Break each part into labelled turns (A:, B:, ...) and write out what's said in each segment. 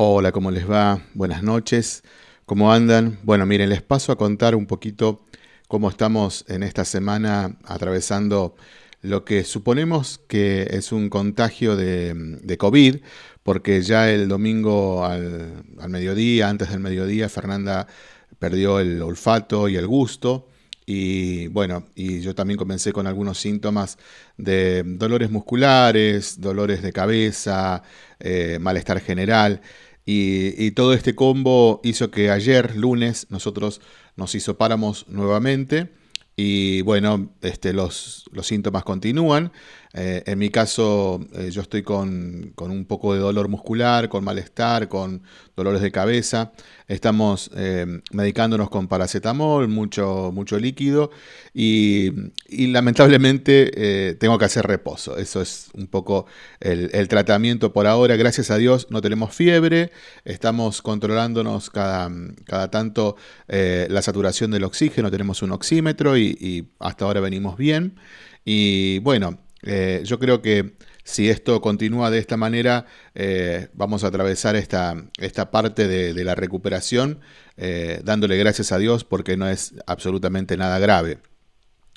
A: Hola, ¿cómo les va? Buenas noches. ¿Cómo andan? Bueno, miren, les paso a contar un poquito cómo estamos en esta semana atravesando lo que suponemos que es un contagio de, COVID, porque ya el domingo al, mediodía, antes del mediodía, Fernanda perdió el olfato y el gusto. Y bueno, y yo también comencé con algunos síntomas de dolores musculares, dolores de cabeza, eh, malestar general. Y, todo este combo hizo que ayer, lunes, nosotros nos hisopáramos nuevamente. Y bueno, este, los, los síntomas continúan. Eh, en mi caso, eh, yo estoy con, un poco de dolor muscular, con malestar, con dolores de cabeza. Estamos eh, medicándonos con paracetamol, mucho, mucho líquido y, lamentablemente tengo que hacer reposo. Eso es un poco el, el, tratamiento por ahora. Gracias a Dios no tenemos fiebre, estamos controlándonos cada, cada tanto la saturación del oxígeno, tenemos un oxímetro y, y hasta ahora venimos bien. Y bueno, eh, yo creo que si esto continúa de esta manera, eh, vamos a atravesar esta, esta parte de, la recuperación eh, dándole gracias a Dios porque no es absolutamente nada grave.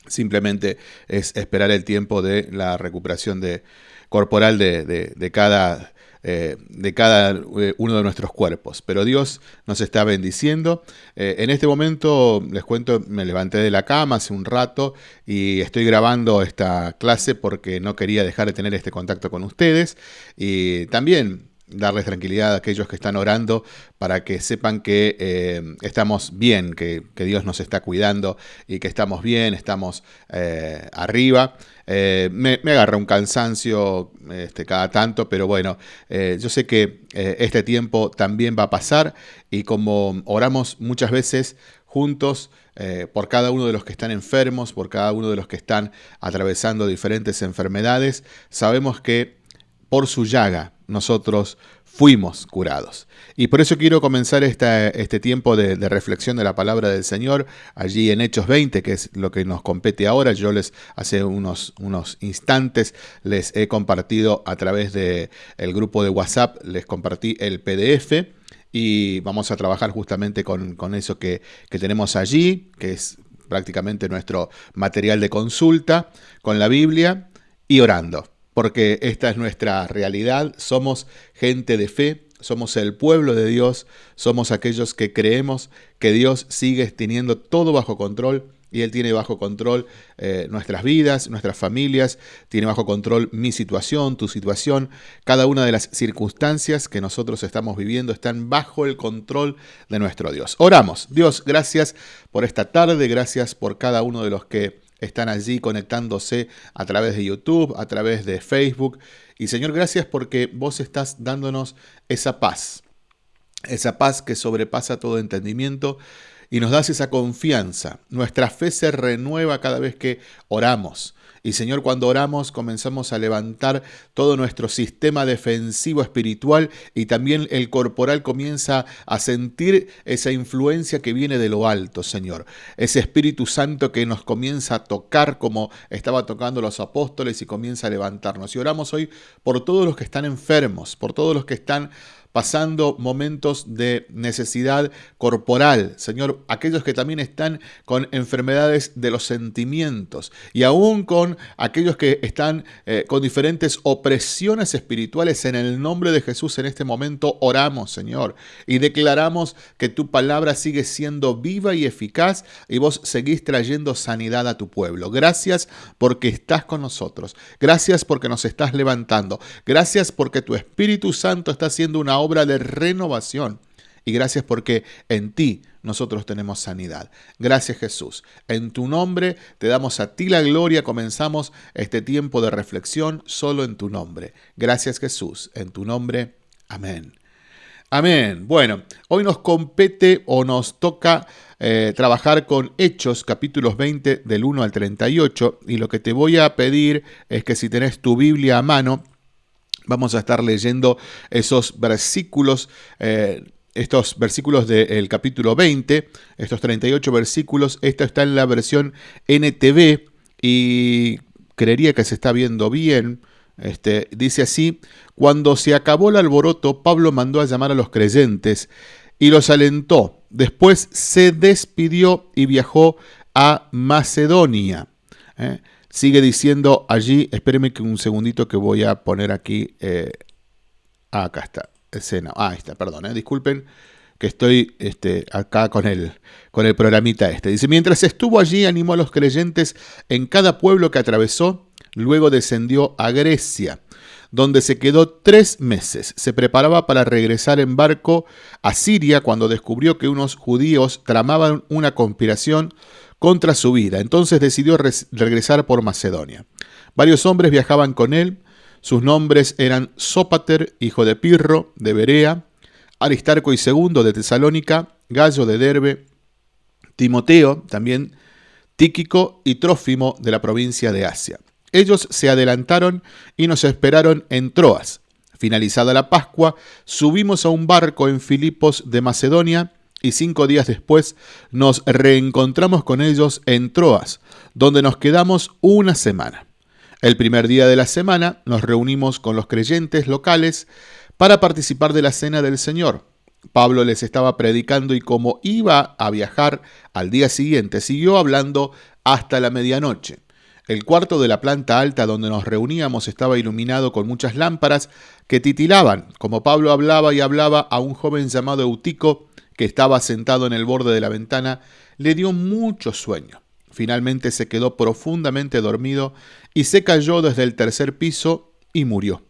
A: Simplemente es esperar el tiempo de la recuperación de, corporal de, de cada eh, de cada eh, uno de nuestros cuerpos. Pero Dios nos está bendiciendo. Eh, en este momento, les cuento, me levanté de la cama hace un rato y estoy grabando esta clase porque no quería dejar de tener este contacto con ustedes. Y también darles tranquilidad a aquellos que están orando para que sepan que estamos bien, que, Dios nos está cuidando y que estamos bien, estamos arriba. Eh, me, agarra un cansancio este, cada tanto, pero bueno, eh, yo sé que eh, este tiempo también va a pasar y como oramos muchas veces juntos por cada uno de los que están enfermos, por cada uno de los que están atravesando diferentes enfermedades, sabemos que por su llaga nosotros fuimos curados. Y por eso quiero comenzar este tiempo de, reflexión de la palabra del Señor allí en Hechos 20, que es lo que nos compete ahora. Yo les hace unos, unos instantes les he compartido a través del el grupo de WhatsApp, les compartí el PDF y vamos a trabajar justamente con, eso que, que tenemos allí, que es prácticamente nuestro material de consulta con la Biblia y orando porque esta es nuestra realidad, somos gente de fe, somos el pueblo de Dios, somos aquellos que creemos que Dios sigue teniendo todo bajo control y Él tiene bajo control eh, nuestras vidas, nuestras familias, tiene bajo control mi situación, tu situación, cada una de las circunstancias que nosotros estamos viviendo están bajo el control de nuestro Dios. Oramos, Dios, gracias por esta tarde, gracias por cada uno de los que están allí conectándose a través de YouTube, a través de Facebook. Y Señor, gracias porque vos estás dándonos esa paz, esa paz que sobrepasa todo entendimiento y nos das esa confianza. Nuestra fe se renueva cada vez que oramos. Y Señor, cuando oramos comenzamos a levantar todo nuestro sistema defensivo espiritual y también el corporal comienza a sentir esa influencia que viene de lo alto, Señor. Ese Espíritu Santo que nos comienza a tocar como estaba tocando los apóstoles y comienza a levantarnos. Y oramos hoy por todos los que están enfermos, por todos los que están pasando momentos de necesidad corporal, Señor, aquellos que también están con enfermedades de los sentimientos y aún con aquellos que están eh, con diferentes opresiones espirituales, en el nombre de Jesús en este momento oramos, Señor, y declaramos que tu palabra sigue siendo viva y eficaz y vos seguís trayendo sanidad a tu pueblo. Gracias porque estás con nosotros. Gracias porque nos estás levantando. Gracias porque tu Espíritu Santo está haciendo una obra de renovación. Y gracias porque en ti nosotros tenemos sanidad. Gracias Jesús. En tu nombre te damos a ti la gloria. Comenzamos este tiempo de reflexión solo en tu nombre. Gracias Jesús. En tu nombre. Amén. Amén. Bueno, hoy nos compete o nos toca eh, trabajar con Hechos capítulos 20 del 1 al 38 y lo que te voy a pedir es que si tenés tu Biblia a mano, Vamos a estar leyendo esos versículos, eh, estos versículos del capítulo 20, estos 38 versículos. Esto está en la versión NTV y creería que se está viendo bien. Este, dice así, cuando se acabó el alboroto, Pablo mandó a llamar a los creyentes y los alentó. Después se despidió y viajó a Macedonia. ¿eh? Sigue diciendo allí, espérenme que un segundito que voy a poner aquí. Eh, ah, acá está, escena. Ah, ahí está, perdón, ¿eh? disculpen que estoy este, acá con el, con el programita este. Dice, mientras estuvo allí, animó a los creyentes en cada pueblo que atravesó, luego descendió a Grecia, donde se quedó tres meses. Se preparaba para regresar en barco a Siria cuando descubrió que unos judíos tramaban una conspiración contra su vida. Entonces decidió regresar por Macedonia. Varios hombres viajaban con él. Sus nombres eran Sópater, hijo de Pirro, de Berea, Aristarco y Segundo de Tesalónica, Gallo de Derbe, Timoteo, también Tíquico y Trófimo de la provincia de Asia. Ellos se adelantaron y nos esperaron en Troas. Finalizada la Pascua, subimos a un barco en Filipos de Macedonia y cinco días después nos reencontramos con ellos en Troas, donde nos quedamos una semana. El primer día de la semana nos reunimos con los creyentes locales para participar de la cena del Señor. Pablo les estaba predicando y como iba a viajar al día siguiente, siguió hablando hasta la medianoche. El cuarto de la planta alta donde nos reuníamos estaba iluminado con muchas lámparas que titilaban, como Pablo hablaba y hablaba a un joven llamado Eutico que estaba sentado en el borde de la ventana, le dio mucho sueño. Finalmente se quedó profundamente dormido y se cayó desde el tercer piso y murió.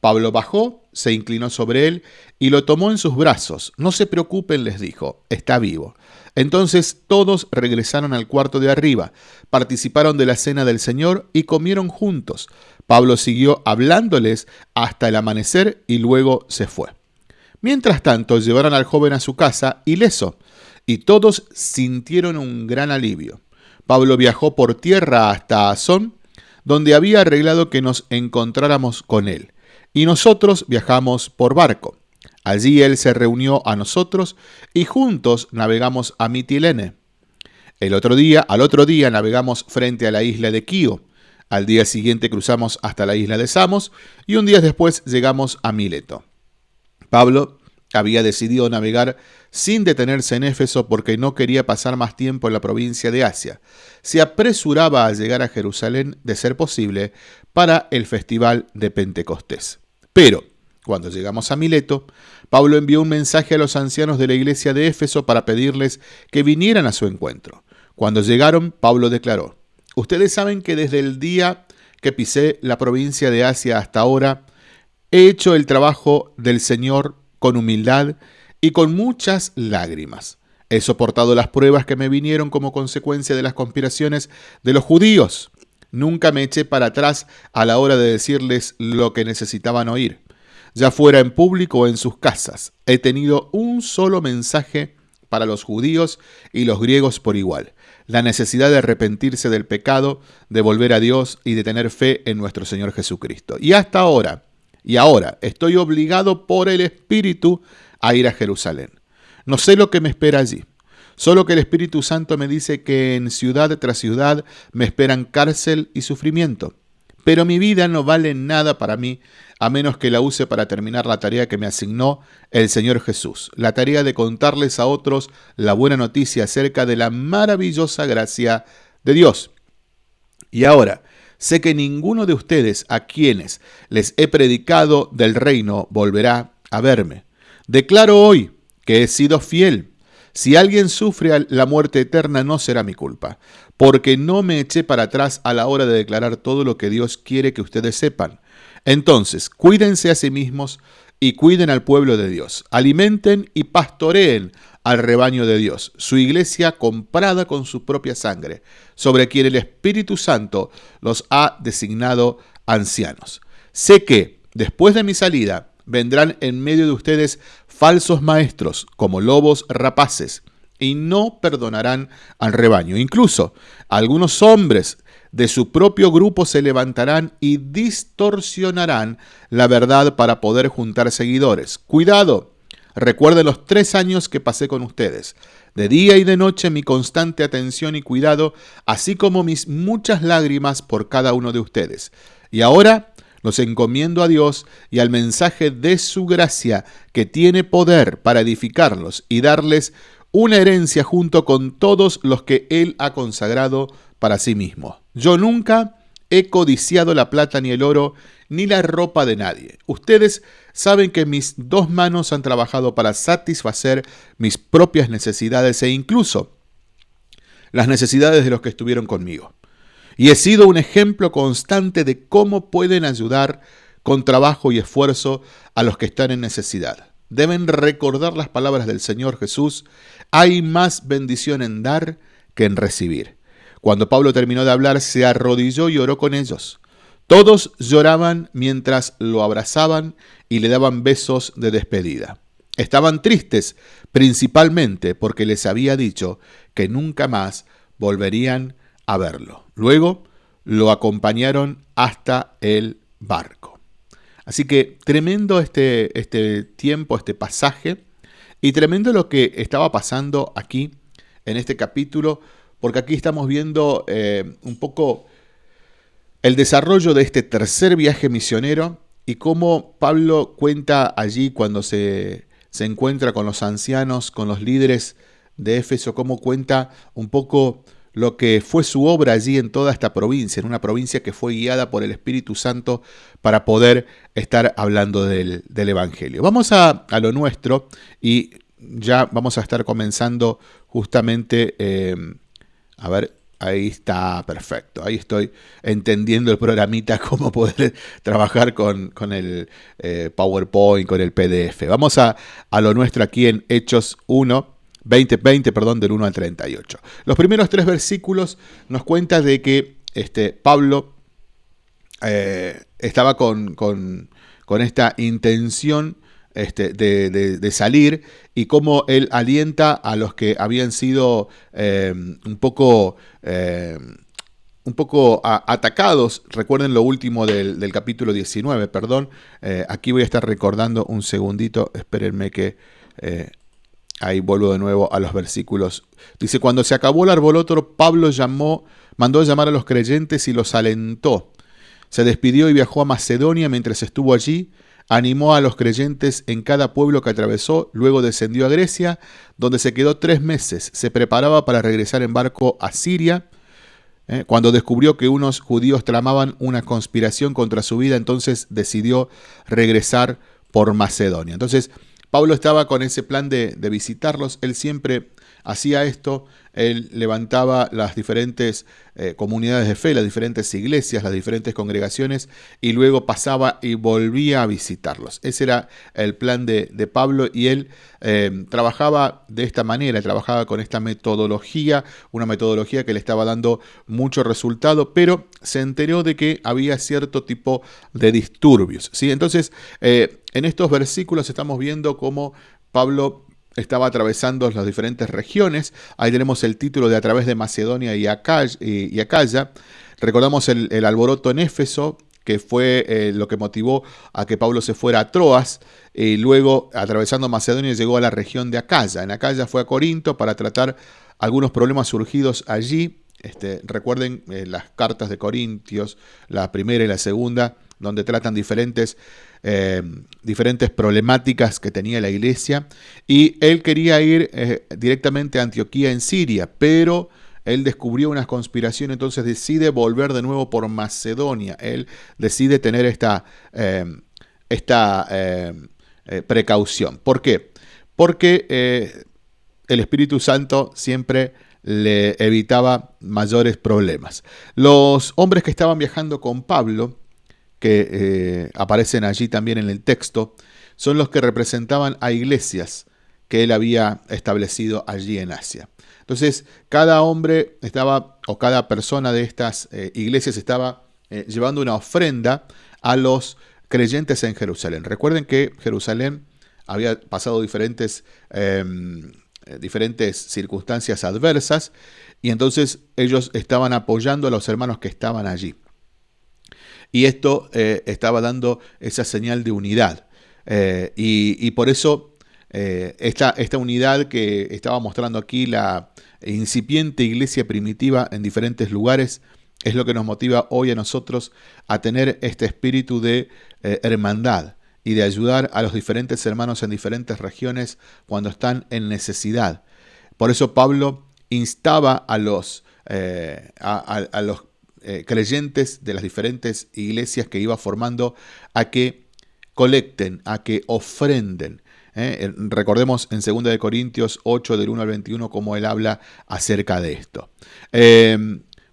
A: Pablo bajó, se inclinó sobre él y lo tomó en sus brazos. No se preocupen, les dijo, está vivo. Entonces todos regresaron al cuarto de arriba, participaron de la cena del Señor y comieron juntos. Pablo siguió hablándoles hasta el amanecer y luego se fue. Mientras tanto, llevaron al joven a su casa ileso, y todos sintieron un gran alivio. Pablo viajó por tierra hasta Azón, donde había arreglado que nos encontráramos con él y nosotros viajamos por barco. Allí él se reunió a nosotros y juntos navegamos a Mitilene. El otro día, al otro día navegamos frente a la isla de Quío. Al día siguiente cruzamos hasta la isla de Samos y un día después llegamos a Mileto. Pablo había decidido navegar sin detenerse en Éfeso porque no quería pasar más tiempo en la provincia de Asia. Se apresuraba a llegar a Jerusalén, de ser posible, para el festival de Pentecostés. Pero, cuando llegamos a Mileto, Pablo envió un mensaje a los ancianos de la iglesia de Éfeso para pedirles que vinieran a su encuentro. Cuando llegaron, Pablo declaró, Ustedes saben que desde el día que pisé la provincia de Asia hasta ahora, he hecho el trabajo del Señor con humildad y con muchas lágrimas. He soportado las pruebas que me vinieron como consecuencia de las conspiraciones de los judíos. Nunca me eché para atrás a la hora de decirles lo que necesitaban oír. Ya fuera en público o en sus casas, he tenido un solo mensaje para los judíos y los griegos por igual. La necesidad de arrepentirse del pecado, de volver a Dios y de tener fe en nuestro Señor Jesucristo. Y hasta ahora, y ahora, estoy obligado por el Espíritu a ir a Jerusalén. No sé lo que me espera allí. Solo que el Espíritu Santo me dice que en ciudad tras ciudad me esperan cárcel y sufrimiento. Pero mi vida no vale nada para mí a menos que la use para terminar la tarea que me asignó el Señor Jesús, la tarea de contarles a otros la buena noticia acerca de la maravillosa gracia de Dios. Y ahora, sé que ninguno de ustedes a quienes les he predicado del reino volverá a verme. Declaro hoy que he sido fiel si alguien sufre la muerte eterna no será mi culpa, porque no me eché para atrás a la hora de declarar todo lo que Dios quiere que ustedes sepan. Entonces, cuídense a sí mismos y cuiden al pueblo de Dios. Alimenten y pastoreen al rebaño de Dios, su iglesia comprada con su propia sangre, sobre quien el Espíritu Santo los ha designado ancianos. Sé que, después de mi salida, vendrán en medio de ustedes falsos maestros como lobos rapaces y no perdonarán al rebaño. Incluso algunos hombres de su propio grupo se levantarán y distorsionarán la verdad para poder juntar seguidores. Cuidado, recuerden los tres años que pasé con ustedes. De día y de noche mi constante atención y cuidado, así como mis muchas lágrimas por cada uno de ustedes. Y ahora Los encomiendo a Dios y al mensaje de su gracia, que tiene poder para edificarlos y darles una herencia junto con todos los que Él ha consagrado para sí mismo. Yo nunca he codiciado la plata ni el oro, ni la ropa de nadie. Ustedes saben que mis dos manos han trabajado para satisfacer mis propias necesidades e incluso las necesidades de los que estuvieron conmigo. Y he sido un ejemplo constante de cómo pueden ayudar con trabajo y esfuerzo a los que están en necesidad. Deben recordar las palabras del Señor Jesús, hay más bendición en dar que en recibir. Cuando Pablo terminó de hablar, se arrodilló y oró con ellos. Todos lloraban mientras lo abrazaban y le daban besos de despedida. Estaban tristes principalmente porque les había dicho que nunca más volverían a verlo. Luego lo acompañaron hasta el barco. Así que tremendo este, este tiempo, este pasaje, y tremendo lo que estaba pasando aquí en este capítulo, porque aquí estamos viendo eh, un poco el desarrollo de este tercer viaje misionero y cómo Pablo cuenta allí cuando se, se encuentra con los ancianos, con los líderes de Éfeso, cómo cuenta un poco lo que fue su obra allí en toda esta provincia, en una provincia que fue guiada por el Espíritu Santo para poder estar hablando del, Evangelio. Vamos a, a, lo nuestro y ya vamos a estar comenzando justamente, eh, a ver, ahí está, perfecto, ahí estoy entendiendo el programita, cómo poder trabajar con, el eh, PowerPoint, con el PDF. Vamos a, a lo nuestro aquí en Hechos 1 20, 20, perdón, del 1 al 38. Los primeros tres versículos nos cuentan de que este, Pablo eh, estaba con, esta intención este, de, salir y cómo él alienta a los que habían sido eh, un poco... Eh, un poco atacados. Recuerden lo último del, capítulo 19, perdón. aquí voy a estar recordando un segundito. Espérenme que Ahí vuelvo de nuevo a los versículos. Dice, cuando se acabó el arboloto, Pablo llamó, mandó llamar a los creyentes y los alentó. Se despidió y viajó a Macedonia mientras estuvo allí. Animó a los creyentes en cada pueblo que atravesó, luego descendió a Grecia, donde se quedó tres meses. Se preparaba para regresar en barco a Siria. ¿eh? Cuando descubrió que unos judíos tramaban una conspiración contra su vida, entonces decidió regresar por Macedonia. Entonces, Pablo estaba con ese plan de, visitarlos, él siempre hacía esto, él levantaba las diferentes eh, comunidades de fe, las diferentes iglesias, las diferentes congregaciones, y luego pasaba y volvía a visitarlos. Ese era el plan de, Pablo y él eh, trabajaba de esta manera, trabajaba con esta metodología, una metodología que le estaba dando mucho resultado, pero se enteró de que había cierto tipo de disturbios. ¿sí? Entonces, eh, en estos versículos estamos viendo cómo Pablo estaba atravesando las diferentes regiones. Ahí tenemos el título de A través de Macedonia y Acaya. Recordamos el, alboroto en Éfeso, que fue eh, lo que motivó a que Pablo se fuera a Troas y luego, atravesando Macedonia, llegó a la región de Acaya. En Acaya fue a Corinto para tratar algunos problemas surgidos allí. Este, recuerden eh, las cartas de Corintios, la primera y la segunda, donde tratan diferentes eh, diferentes problemáticas que tenía la iglesia y él quería ir eh, directamente a Antioquía en Siria, pero él descubrió una conspiración, entonces decide volver de nuevo por Macedonia. Él decide tener esta, eh, esta precaución. ¿Por qué? Porque el Espíritu Santo siempre le evitaba mayores problemas. Los hombres que estaban viajando con Pablo que eh, aparecen allí también en el texto, son los que representaban a iglesias que él había establecido allí en Asia. Entonces, cada hombre estaba, o cada persona de estas eh, iglesias estaba eh, llevando una ofrenda a los creyentes en Jerusalén. Recuerden que Jerusalén había pasado diferentes, em, diferentes circunstancias adversas y entonces ellos estaban apoyando a los hermanos que estaban allí. Y esto eh, estaba dando esa señal de unidad. Eh, y, por eso eh, esta, esta unidad que estaba mostrando aquí la incipiente iglesia primitiva en diferentes lugares es lo que nos motiva hoy a nosotros a tener este espíritu de hermandad y de ayudar a los diferentes hermanos en diferentes regiones cuando están en necesidad. Por eso Pablo instaba a los, a, los eh, creyentes de las diferentes iglesias que iba formando a que colecten, a que ofrenden. Recordemos en 2 Corintios 8 del 1 al 21 cómo él habla acerca de esto.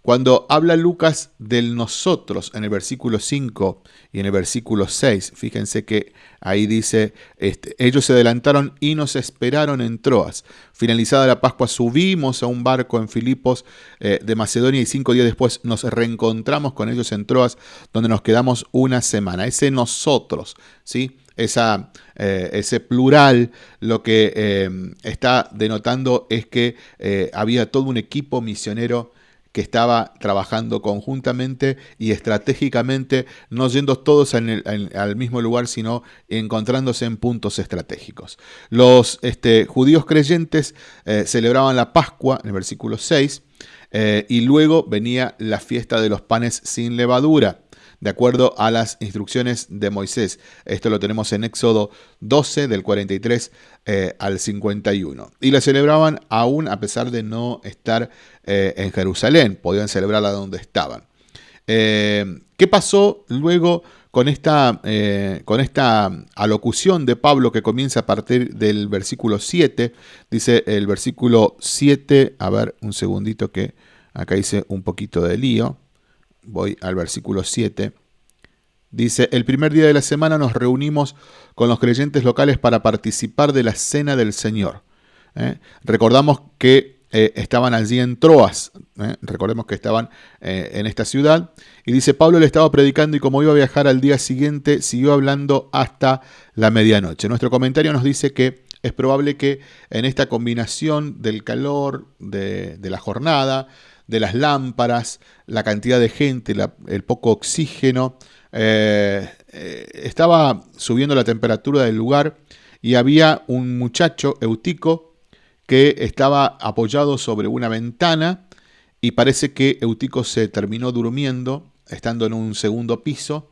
A: Cuando habla Lucas del nosotros en el versículo 5 y en el versículo 6, fíjense que ahí dice, este, ellos se adelantaron y nos esperaron en Troas. Finalizada la Pascua subimos a un barco en Filipos eh, de Macedonia y cinco días después nos reencontramos con ellos en Troas, donde nos quedamos una semana. Ese nosotros, ¿sí? Esa, eh, ese plural lo que eh, está denotando es que había todo un equipo misionero que estaba trabajando conjuntamente y estratégicamente, no yendo todos al mismo lugar, sino encontrándose en puntos estratégicos. Los este, judíos creyentes eh, celebraban la Pascua, en el versículo 6, eh, y luego venía la fiesta de los panes sin levadura de acuerdo a las instrucciones de Moisés. Esto lo tenemos en Éxodo 12 del 43 eh, al 51. Y la celebraban aún a pesar de no estar eh, en Jerusalén, podían celebrarla donde estaban. Eh, ¿Qué pasó luego con esta, con esta alocución de Pablo que comienza a partir del versículo 7? Dice el versículo 7, a ver un segundito que acá hice un poquito de lío voy al versículo 7. Dice, el primer día de la semana nos reunimos con los creyentes locales para participar de la cena del Señor. ¿eh? Recordamos que eh, estaban allí en Troas, ¿eh? recordemos que estaban en esta ciudad, y dice, Pablo le estaba predicando y como iba a viajar al día siguiente, siguió hablando hasta la medianoche. Nuestro comentario nos dice que es probable que en esta combinación del calor de, de la jornada, de las lámparas, la cantidad de gente, el poco oxígeno. Eh, eh, estaba subiendo la temperatura del lugar y había un muchacho, Eutico, que estaba apoyado sobre una ventana y parece que Eutico se terminó durmiendo, estando en un segundo piso,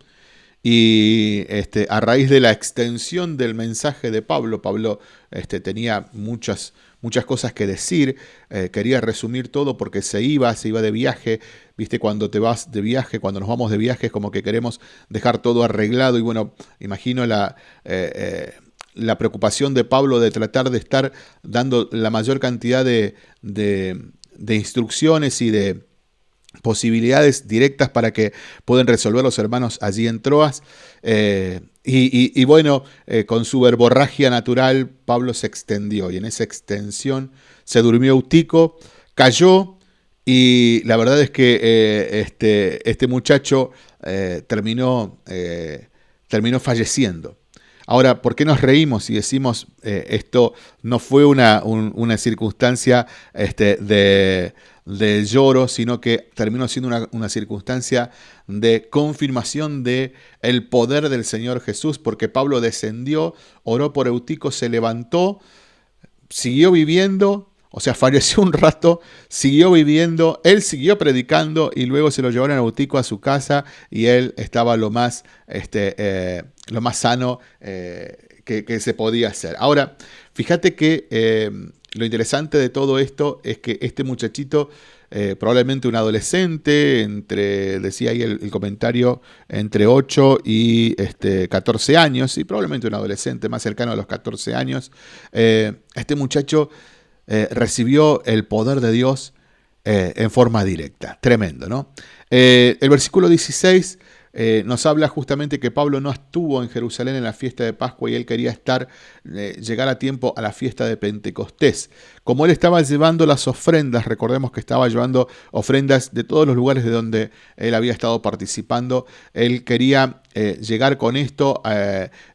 A: y este, a raíz de la extensión del mensaje de Pablo, Pablo este, tenía muchas, muchas cosas que decir, eh, quería resumir todo porque se iba, se iba de viaje, viste, cuando te vas de viaje, cuando nos vamos de viaje es como que queremos dejar todo arreglado. Y bueno, imagino la... Eh, eh, la preocupación de Pablo de tratar de estar dando la mayor cantidad de, de instrucciones y de, posibilidades directas para que puedan resolver los hermanos allí en Troas. Y, bueno, eh, con su verborragia natural, Pablo se extendió y en esa extensión se durmió Eutico, cayó y la verdad es que eh, este, este, muchacho terminó, terminó falleciendo. Ahora, ¿por qué nos reímos y decimos esto no fue una, una circunstancia este, de, de lloro, sino que terminó siendo una, circunstancia de confirmación de el poder del Señor Jesús, porque Pablo descendió, oró por Eutico, se levantó, siguió viviendo, o sea, falleció un rato, siguió viviendo, él siguió predicando y luego se lo llevaron a Eutico a su casa y él estaba lo más, este, eh, lo más sano eh, que, se podía hacer. Ahora, fíjate que eh, lo interesante de todo esto es que este muchachito, eh, probablemente un adolescente, entre, decía ahí el, comentario, entre 8 y este, 14 años, y probablemente un adolescente más cercano a los 14 años, eh, este muchacho eh, recibió el poder de Dios en forma directa. Tremendo, ¿no? el versículo 16 eh, nos habla justamente que Pablo no estuvo en Jerusalén en la fiesta de Pascua y él quería estar, eh, llegar a tiempo a la fiesta de Pentecostés. Como él estaba llevando las ofrendas, recordemos que estaba llevando ofrendas de todos los lugares de donde él había estado participando, él quería eh, llegar con esto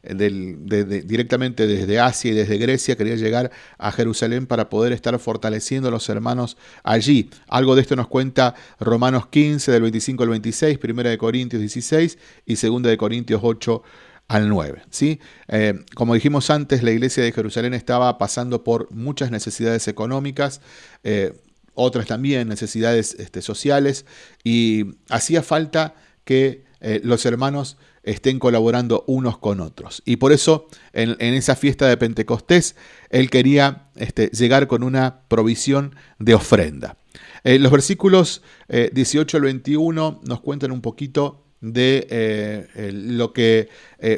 A: directamente desde Asia y desde Grecia, quería llegar a Jerusalén para poder estar fortaleciendo a los hermanos allí. Algo de esto nos cuenta Romanos 15 del 25 al 26, 1 de Corintios 16 y 2 de Corintios 8 al 9. ¿sí? Eh, como dijimos antes, la iglesia de Jerusalén estaba pasando por muchas necesidades económicas. Eh, otras también necesidades este, sociales, y hacía falta que eh, los hermanos estén colaborando unos con otros. Y por eso en, esa fiesta de Pentecostés él quería este, llegar con una provisión de ofrenda. Los versículos 18 al 21 nos cuentan un poquito de lo que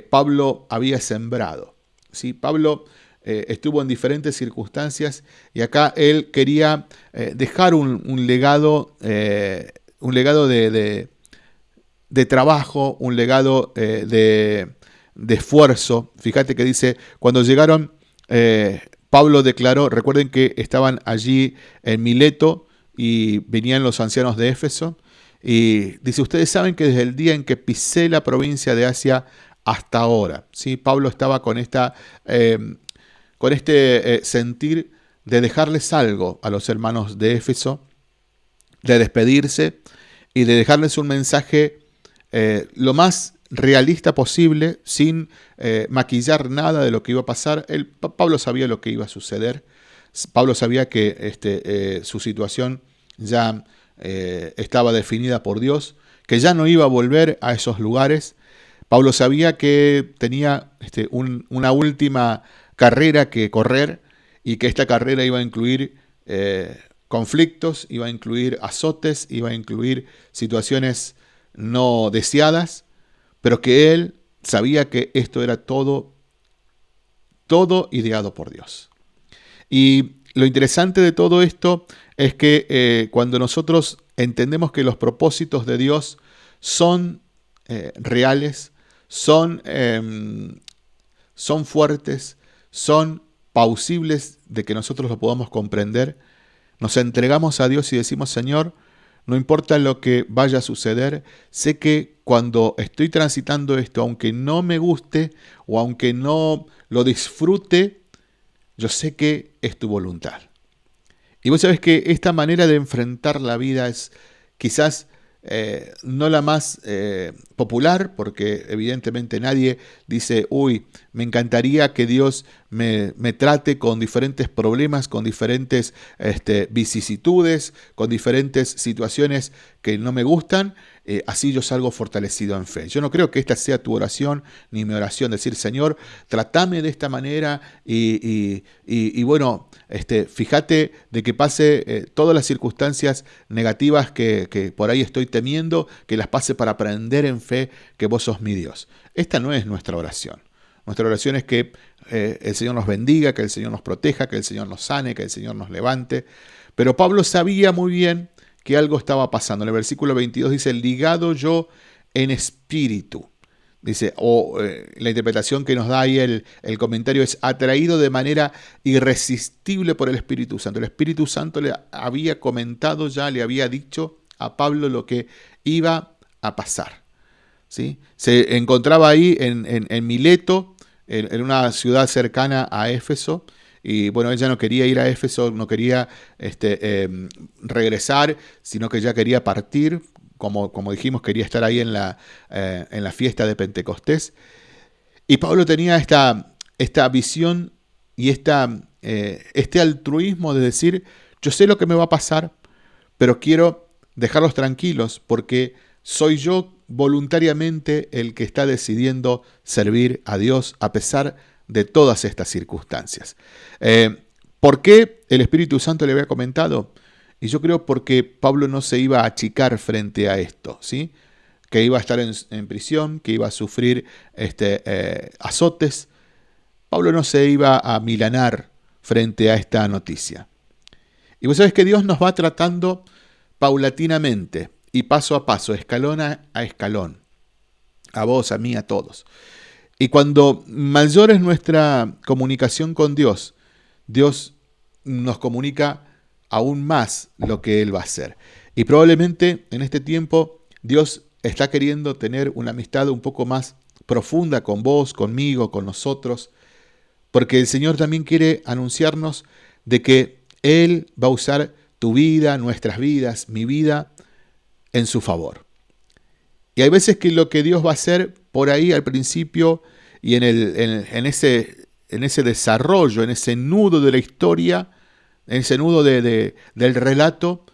A: Pablo había sembrado. ¿sí? Pablo eh, estuvo en diferentes circunstancias y acá él quería eh, dejar un, legado, un legado eh, de, trabajo, un legado de, esfuerzo. Fíjate que dice, cuando llegaron, Pablo declaró, recuerden que estaban allí en Mileto y venían los ancianos de Éfeso, y dice, ustedes saben que desde el día en que pisé la provincia de Asia hasta ahora, ¿sí? Pablo estaba con esta con este eh, sentir de dejarles algo a los hermanos de Éfeso, de despedirse y de dejarles un mensaje eh, lo más realista posible, sin eh, maquillar nada de lo que iba a pasar. Pablo sabía lo que iba a suceder. Pablo sabía que este, su situación ya estaba definida por Dios, que ya no iba a volver a esos lugares. Pablo sabía que tenía este, una última carrera que correr y que esta carrera iba a incluir eh, conflictos, iba a incluir azotes, iba a incluir situaciones no deseadas, pero que él sabía que esto era todo, todo ideado por Dios. Y lo interesante de todo esto es que eh, cuando nosotros entendemos que los propósitos de Dios son eh, reales, son, em, son fuertes, son pausibles de que nosotros lo podamos comprender, nos entregamos a Dios y decimos, Señor, no importa lo que vaya a suceder, sé que cuando estoy transitando esto, aunque no me guste o aunque no lo disfrute, yo sé que es tu voluntad. Y vos sabés que esta manera de enfrentar la vida es quizás eh, no la más eh, popular, porque evidentemente nadie dice, uy, me encantaría que Dios me, trate con diferentes problemas, con diferentes este, vicisitudes, con diferentes situaciones que no me gustan, eh, así yo salgo fortalecido en fe. Yo no creo que esta sea tu oración ni mi oración, decir, Señor, tratame de esta manera y, bueno, este, fíjate de que pase eh, todas las circunstancias negativas que, por ahí estoy temiendo, que las pase para aprender en fe que vos sos mi Dios. Esta no es nuestra oración. Nuestra oración es que eh, el Señor nos bendiga, que el Señor nos proteja, que el Señor nos sane, que el Señor nos levante. Pero Pablo sabía muy bien que algo estaba pasando. En el versículo 22 dice, ligado yo en espíritu. Dice, o eh, la interpretación que nos da ahí el, el, comentario es atraído de manera irresistible por el Espíritu Santo. El Espíritu Santo le había comentado ya, le había dicho a Pablo lo que iba a pasar. Se encontraba ahí en, en, Mileto, en, una ciudad cercana a Éfeso, y bueno, ella no quería ir a Éfeso, no quería este, em, regresar, sino que ya quería partir, como, como dijimos, quería estar ahí en la, eh, en la fiesta de Pentecostés. Y Pablo tenía esta, esta visión y esta, eh, este altruismo de decir, yo sé lo que me va a pasar, pero quiero dejarlos tranquilos porque soy yo voluntariamente el que está decidiendo servir a Dios a pesar de todas estas circunstancias. Eh, ¿Por qué el Espíritu Santo le había comentado? Y yo creo porque Pablo no se iba a achicar frente a esto, ¿sí? que iba a estar en, prisión, que iba a sufrir este, eh, azotes. Pablo no se iba a milanar frente a esta noticia. Y vos sabés que Dios nos va tratando paulatinamente y paso a paso, escalón a escalón, a vos, a mí, a todos. Y cuando mayor es nuestra comunicación con Dios, Dios nos comunica aún más lo que Él va a hacer. Y probablemente en este tiempo Dios está queriendo tener una amistad un poco más profunda con vos, conmigo, con nosotros, porque el Señor también quiere anunciarnos de que Él va a usar tu vida, nuestras vidas, mi vida, en su favor. Y hay veces que lo que Dios va a hacer por ahí al principio y en, el, en, ese, en ese desarrollo, en ese nudo de la historia, ese nudo del relato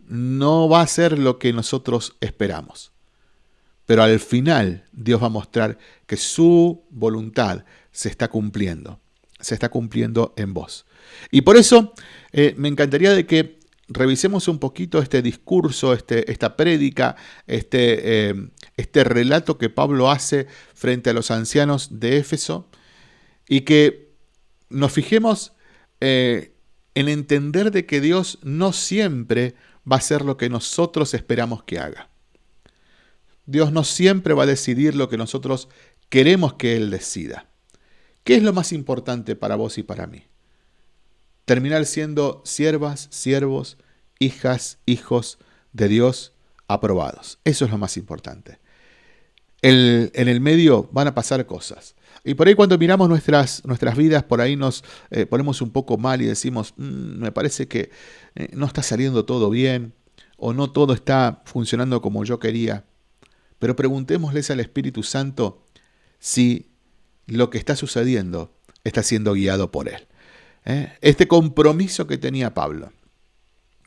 A: no va a ser lo que nosotros esperamos. Pero al final Dios va a mostrar que su voluntad se está cumpliendo, se está cumpliendo en vos. Y por eso eh, me encantaría de que revisemos un poquito este discurso, este, esta prédica, este, eh, este relato que Pablo hace frente a los ancianos de Éfeso y que nos fijemos eh, en entender de que Dios no siempre va a hacer lo que nosotros esperamos que haga. Dios no siempre va a decidir lo que nosotros queremos que Él decida. ¿Qué es lo más importante para vos y para mí? Terminar siendo siervas, siervos, hijas, hijos de Dios aprobados. Eso es lo más importante. en el medio van a pasar cosas. Y por ahí cuando miramos nuestras, nuestras vidas, por ahí nos eh, ponemos un poco mal y decimos, mm, me parece que eh, no está saliendo todo bien o no todo está funcionando como yo quería. Pero preguntémosles al Espíritu Santo si lo que está sucediendo está siendo guiado por Él. ¿eh? Este compromiso que tenía Pablo,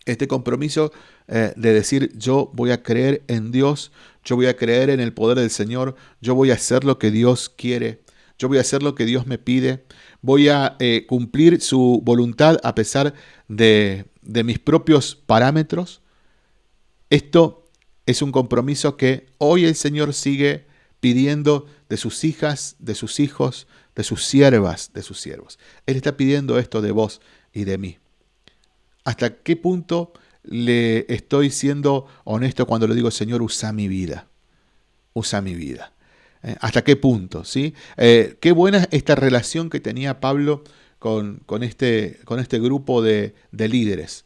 A: este compromiso de decir yo voy a creer en Dios, yo voy a creer en el poder del Señor, yo voy a hacer lo que Dios quiere, yo voy a hacer lo que Dios me pide, voy a eh, cumplir su voluntad a pesar de mis propios parámetros. Esto es un compromiso que hoy el Señor sigue pidiendo de sus hijas, de sus hijos, de sus siervas, de sus siervos. Él está pidiendo esto de vos y de mí. ¿Hasta qué punto le estoy siendo honesto cuando le digo, Señor, usa mi vida? Usa mi vida. Eh, ¿Hasta qué punto? ¿sí? Eh, qué buena esta relación que tenía Pablo con, con, este, con este, grupo de, líderes.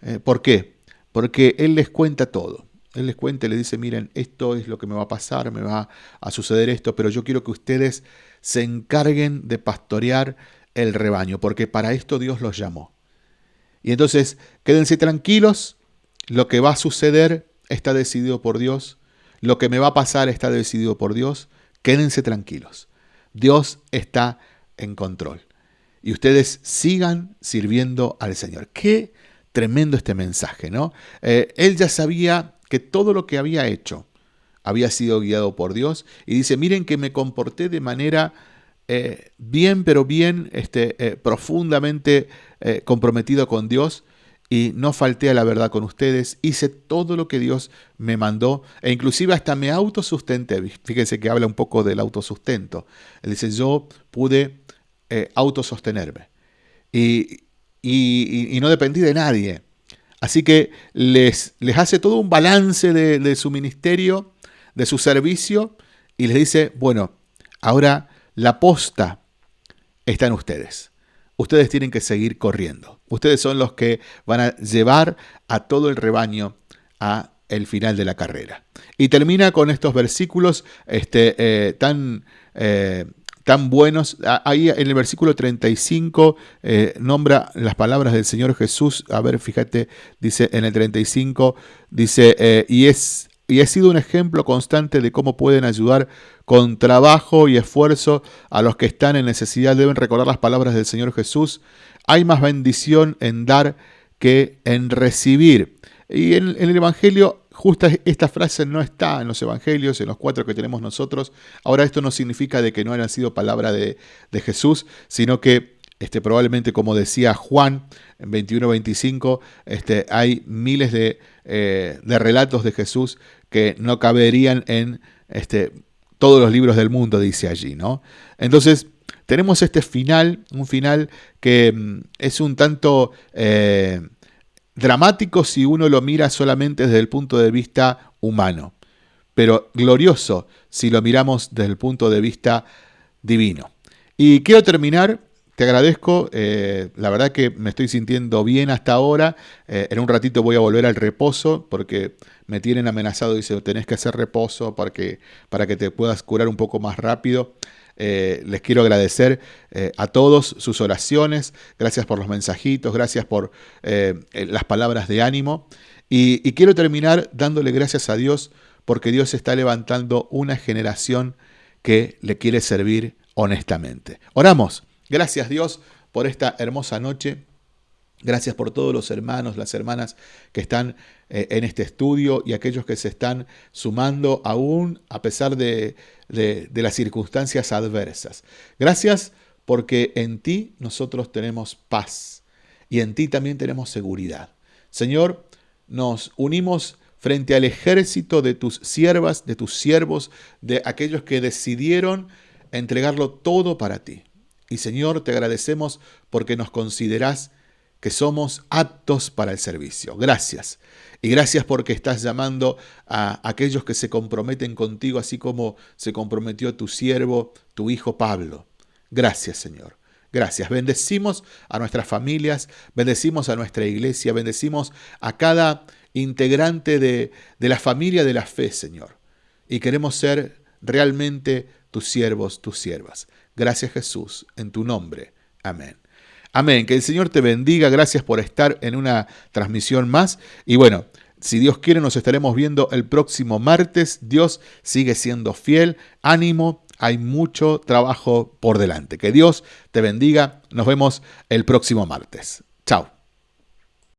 A: Eh, ¿Por qué? Porque él les cuenta todo. Él les cuenta y le dice, miren, esto es lo que me va a pasar, me va a suceder esto, pero yo quiero que ustedes se encarguen de pastorear el rebaño, porque para esto Dios los llamó. Y entonces, quédense tranquilos, lo que va a suceder está decidido por Dios, lo que me va a pasar está decidido por Dios. Quédense tranquilos. Dios está en control. Y ustedes sigan sirviendo al Señor. Qué tremendo este mensaje, ¿no? Eh, él ya sabía que todo lo que había hecho había sido guiado por Dios. Y dice, miren que me comporté de manera eh, bien, pero bien este, eh, profundamente comprometido con Dios y no falté a la verdad con ustedes, hice todo lo que Dios me mandó e inclusive hasta me autosustenté. Fíjense que habla un poco del autosustento. Él dice, yo pude eh, autosostenerme y, y, no dependí de nadie. Así que les, les hace todo un balance de, de su ministerio, de su servicio y les dice, bueno, ahora la posta está en ustedes ustedes tienen que seguir corriendo. Ustedes son los que van a llevar a todo el rebaño a el final de la carrera. Y termina con estos versículos este, eh, tan, eh, tan buenos. Ahí en el versículo 35 eh, nombra las palabras del Señor Jesús. A ver, fíjate, dice en el 35, dice, y es y he sido un ejemplo constante de cómo pueden ayudar con trabajo y esfuerzo a los que están en necesidad. Deben recordar las palabras del Señor Jesús. Hay más bendición en dar que en recibir. Y en, el Evangelio, justa esta frase no está en los Evangelios, en los cuatro que tenemos nosotros. Ahora esto no significa de que no hayan sido palabra de, de Jesús, sino que este, probablemente como decía Juan en 21-25, este, hay miles de, eh, de, relatos de Jesús que no caberían en este, todos los libros del mundo, dice allí. ¿no? Entonces, tenemos este final, un final que mm, es un tanto eh, dramático si uno lo mira solamente desde el punto de vista humano, pero glorioso si lo miramos desde el punto de vista divino. Y quiero terminar te agradezco, eh, la verdad que me estoy sintiendo bien hasta ahora. Eh, en un ratito voy a volver al reposo porque me tienen amenazado, dice, tenés que hacer reposo para que, para que te puedas curar un poco más rápido. Eh, les quiero agradecer a todos sus oraciones, gracias por los mensajitos, gracias por las palabras de ánimo. y quiero terminar dándole gracias a Dios porque Dios está levantando una generación que le quiere servir honestamente. Oramos. Gracias Dios por esta hermosa noche. Gracias por todos los hermanos, las hermanas que están eh, en este estudio y aquellos que se están sumando aún a pesar de, de las circunstancias adversas. Gracias porque en ti nosotros tenemos paz y en ti también tenemos seguridad. Señor, nos unimos frente al ejército de tus siervas, de tus siervos, de aquellos que decidieron entregarlo todo para ti. Y Señor, te agradecemos porque nos consideras que somos aptos para el servicio. Gracias. Y gracias porque estás llamando a aquellos que se comprometen contigo, así como se comprometió tu siervo, tu hijo Pablo. Gracias, Señor. Gracias. Bendecimos a nuestras familias, bendecimos a nuestra iglesia, bendecimos a cada integrante de, de la familia de la fe, Señor. Y queremos ser realmente tus siervos, tus siervas. Gracias Jesús, en tu nombre. Amén. Amén. Que el Señor te bendiga. Gracias por estar en una transmisión más. Y bueno, si Dios quiere, nos estaremos viendo el próximo martes. Dios sigue siendo fiel. Ánimo hay mucho trabajo por delante. Que Dios te bendiga. Nos vemos el próximo martes. Chao.